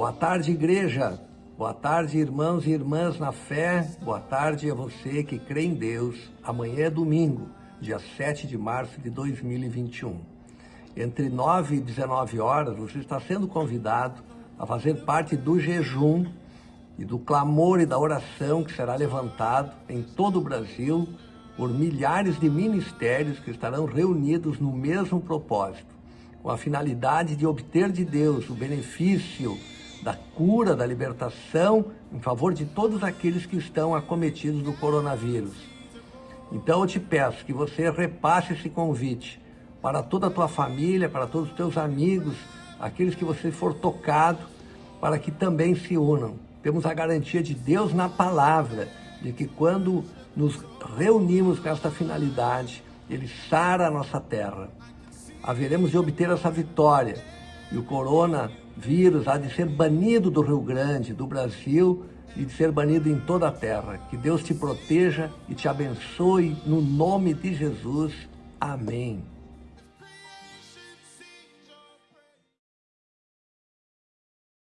Boa tarde, igreja. Boa tarde, irmãos e irmãs na fé. Boa tarde a você que crê em Deus. Amanhã é domingo, dia 7 de março de 2021. Entre 9 e 19 horas, você está sendo convidado a fazer parte do jejum e do clamor e da oração que será levantado em todo o Brasil por milhares de ministérios que estarão reunidos no mesmo propósito, com a finalidade de obter de Deus o benefício da cura, da libertação em favor de todos aqueles que estão acometidos do coronavírus. Então eu te peço que você repasse esse convite para toda a tua família, para todos os teus amigos, aqueles que você for tocado, para que também se unam. Temos a garantia de Deus na palavra, de que quando nos reunimos com esta finalidade, Ele sara a nossa terra. Haveremos de obter essa vitória e o coronavírus há de ser banido do Rio Grande, do Brasil e de ser banido em toda a terra. Que Deus te proteja e te abençoe no nome de Jesus. Amém.